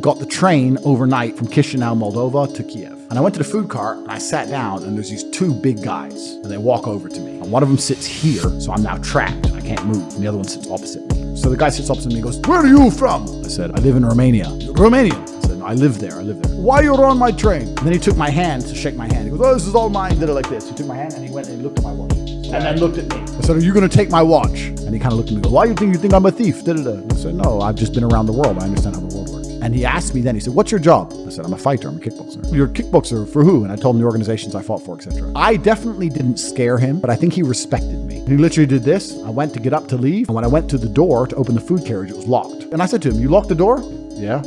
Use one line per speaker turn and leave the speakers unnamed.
got the train overnight from Chisinau, Moldova to Kiev. And I went to the food cart and I sat down and there's these two big guys and they walk over to me. And one of them sits here, so I'm now trapped. And I can't move. And the other one sits opposite me. So the guy sits opposite me and goes, Where are you from? I said, I live in Romania. Romanian. I said, I live there. I live there. Why are you're on my train? And then he took my hand to shake my hand. He goes, Oh, this is all mine. Did it like this. He took my hand and he went and he looked at my watch. And then looked at me. I said, Are you going to take my watch? And he kind of looked at me and goes, Why you think you think I'm a thief? Da-da-da. I said, No, I've just been around the world. I understand how the world works. And he asked me then, he said, What's your job? I said, I'm a fighter. I'm a kickboxer. You're a kickboxer for who? And I told him the organizations I fought for, etc. I definitely didn't scare him, but I think he respected me. He literally did this. I went to get up to leave. And when I went to the door to open the food carriage, it was locked. And I said to him, You locked the door? Yeah.